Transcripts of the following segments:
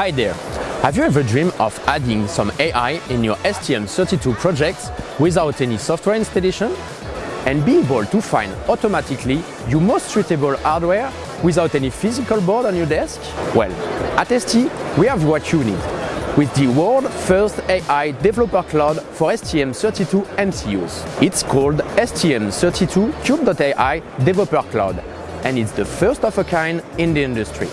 Hi there! Have you ever dreamed of adding some AI in your STM32 projects without any software installation? And be able to find automatically your most suitable hardware without any physical board on your desk? Well, at ST, we have what you need with the world's first AI developer cloud for STM32 MCUs. It's called STM32 Cube.ai Developer Cloud, and it's the first of a kind in the industry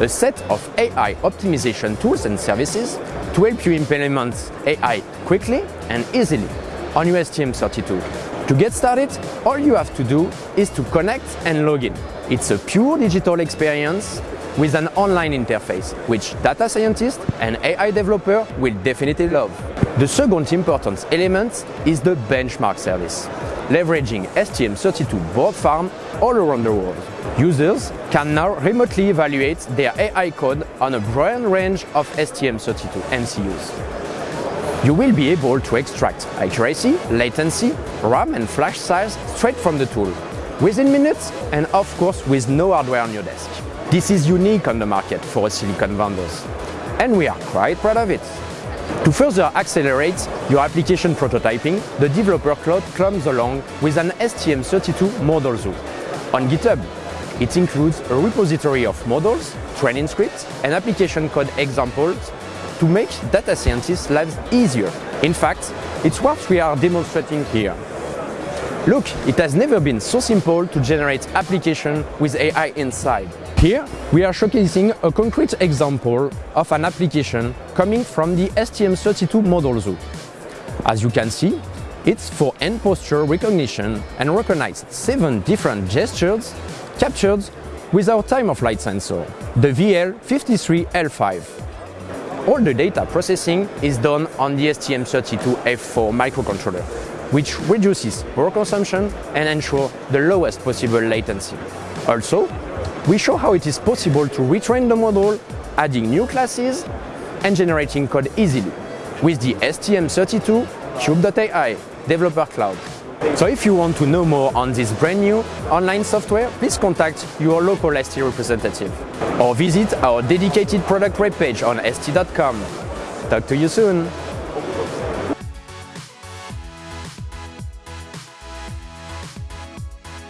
a set of AI optimization tools and services to help you implement AI quickly and easily on your STM32. To get started, all you have to do is to connect and log in. It's a pure digital experience with an online interface, which data scientists and AI developer will definitely love. The second important element is the benchmark service, leveraging STM32 board farm all around the world. Users can now remotely evaluate their AI code on a broad range of STM32 MCUs. You will be able to extract accuracy, latency, RAM and flash size straight from the tool, within minutes and of course with no hardware on your desk. This is unique on the market for silicon vendors, and we are quite proud of it. To further accelerate your application prototyping, the Developer Cloud comes along with an STM32 Model Zoo. On GitHub, it includes a repository of models, training scripts, and application code examples to make data scientists' lives easier. In fact, it's what we are demonstrating here. Look, it has never been so simple to generate application with AI inside. Here, we are showcasing a concrete example of an application coming from the STM32 Model Zoo. As you can see, it's for hand posture recognition and recognizes seven different gestures captured with our time-of-flight sensor, the VL53L5. All the data processing is done on the STM32F4 microcontroller, which reduces power consumption and ensures the lowest possible latency. Also, we show how it is possible to retrain the model, adding new classes and generating code easily with the STM32 Cube.ai Developer Cloud. So if you want to know more on this brand new online software, please contact your local ST representative or visit our dedicated product webpage on st.com. Talk to you soon!